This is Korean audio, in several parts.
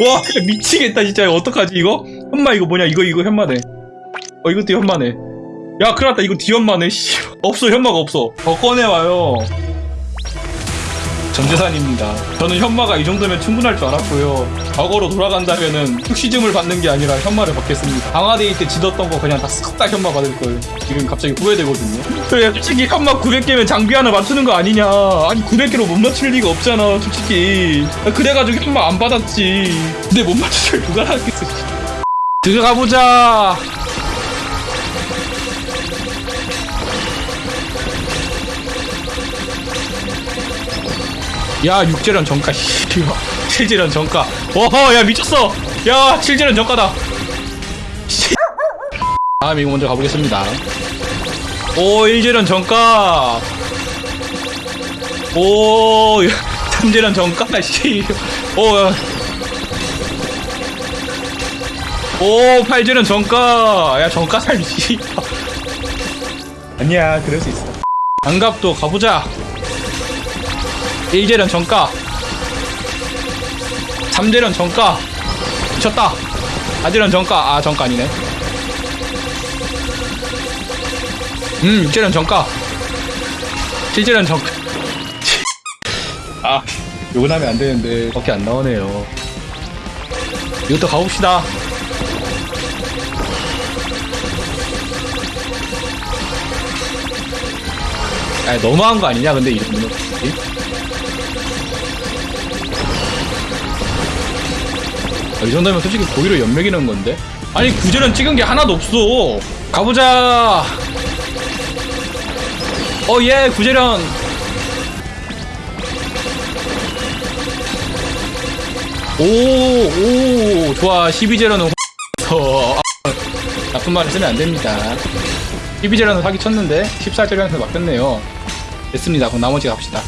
와 미치겠다 진짜. 어떡하지 이거? 현마 이거 뭐냐? 이거 이거 현마네. 어 이것도 현마네. 야 큰일났다. 이거 뒤현마네? 씨 없어 현마가 없어. 더 꺼내와요 전재산입니다. 저는 현마가 이 정도면 충분할 줄 알았고요. 과거로 돌아간다면은 흑시즘을 받는 게 아니라 현마를 받겠습니다. 강화데이 때 지뒀던 거 그냥 다 싹 다 현마 받을 걸. 지금 갑자기 후회되거든요. 그래 솔직히 현마 900개면 장비 하나 맞추는 거 아니냐. 아니 900개로 못 맞출 리가 없잖아 솔직히. 아, 그래가지고 현마 안 받았지. 근데 못 맞출 줄 누가 알았겠어 들어가보자 야 육재련 정가 씨발 칠재련 정가. 어허 야 미쳤어. 야 칠재련 정가다. 씨. 다음 이거 먼저 가보겠습니다. 오 일재련 정가. 오 삼재련 정가 씨오 오 팔재련 정가. 야 정가 살지 아니야 그럴 수 있어. 장갑도 가보자 1재련 정가. 3재련 정가. 미쳤다. 4재련 정가. 아 정가 아니네. 음 6재련 정가. 7재련 정가. 아 요건 하면 안 되는데 밖에 안 나오네요. 이것도 가봅시다. 아 너무한 거 아니냐 근데 이 정도 아, 이 정도면 솔직히 고의로 연맥이는 건데? 아니 구제는 찍은 게 하나도 없어. 가보자. 어예 구제련. 오오 좋아. 12제련은 어, 나쁜 말 쓰면 안 됩니다. 12제련은 사기 쳤는데 14제련에서 막혔네요. 됐습니다. 그럼 나머지 갑시다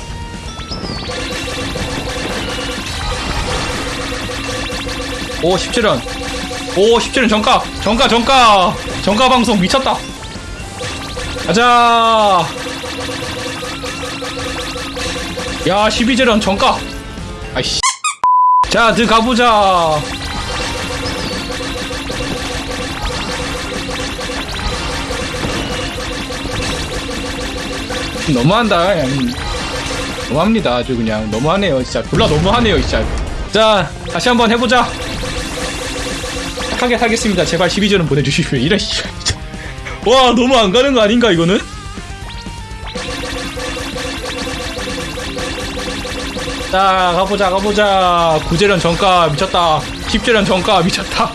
오 17원 오 17원 정가. 정가 정가. 정가 방송 미쳤다. 가자. 야 12제런 정가. 아이씨. 자 들어가보자. 너무한다 그냥 너무합니다 아주 그냥. 너무하네요 진짜. 졸라 너무하네요 진짜. 자 다시 한번 해보자. 착 하게 하겠습니다. 제발 12조는 보내주십시오. 씨. 와 너무 안 가는 거 아닌가 이거는? 자 가보자 가보자. 9재련 정가 미쳤다. 10재련 정가 미쳤다.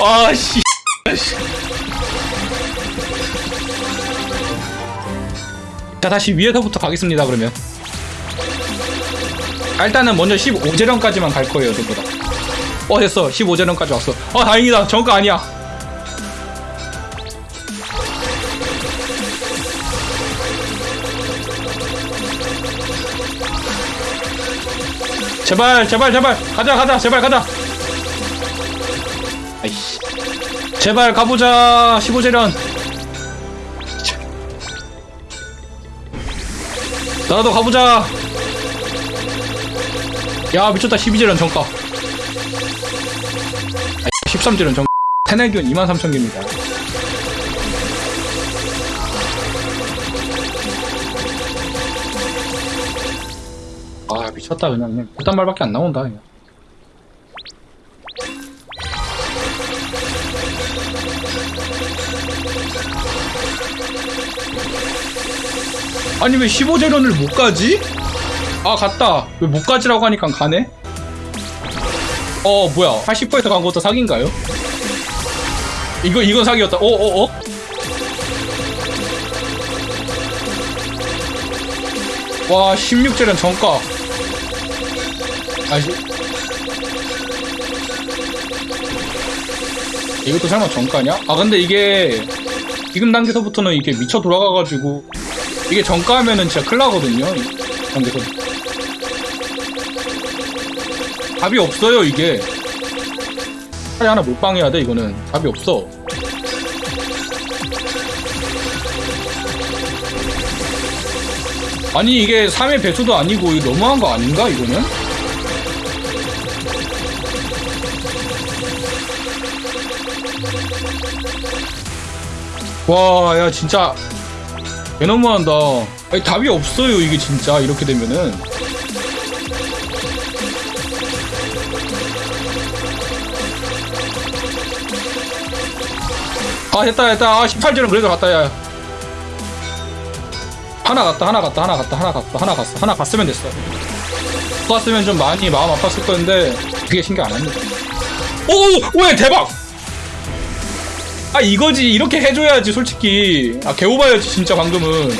아씨. 자 다시 위에서부터 가겠습니다 그러면. 아, 일단은 먼저 15재련까지만 갈 거예요 전부 다. 어 됐어. 15재련까지 왔어. 어 다행이다. 정가 아니야. 제발 제발 제발. 가자 가자. 제발 가자. 아이씨. 제발 가보자. 15재련 나도 가보자. 야 미쳤다. 12재련 정가 13재련 정 테넬기온 23,000개입니다 아 미쳤다 그냥 그냥 그딴 말밖에 안 나온다 그냥 아니 왜 15재련을 못 가지? 아 갔다 왜 못 가지라고 하니까 가네? 어 뭐야 80%간 것도 사기인가요? 이거 이건 사기였다 어어어? 와 16재련 정가 아니 이것도 설마 정가냐? 아 근데 이게 지금 단계서부터는 이게 미쳐 돌아가가지고 이게 정가하면은 진짜 큰일 나거든요 이 단계서 답이 없어요 이게. 차라리 하나 몰빵해야 돼 이거는. 답이 없어. 아니 이게 3의 배수도 아니고 이거 너무한 거 아닌가 이거는? 와 야 진짜. 개 너무한다. 아니 답이 없어요 이게 진짜. 이렇게 되면은. 아, 됐다, 됐다. 아, 18줄은 그래도 갔다, 야. 하나 갔다, 하나 갔다, 하나 갔다, 하나 갔다, 하나 갔어. 하나 갔으면 됐어. 갔으면 좀 많이 마음 아팠을 건데, 그게 신경 안 합니다. 오! 왜 대박! 아 이거지 이렇게 해줘야지 솔직히 아 개오바였지 진짜 방금은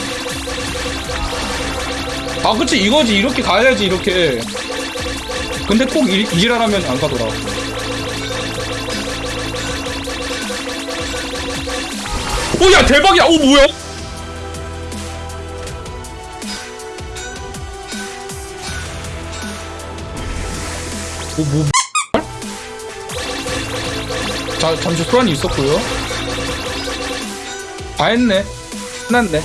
아 그치 이거지 이렇게 가야지 이렇게 근데 꼭 이, 이지랄하면 안 가더라 오야 대박이야 오 뭐야 오뭐 자, 잠시 소란이 있었고요. 다 했네. 끝났네.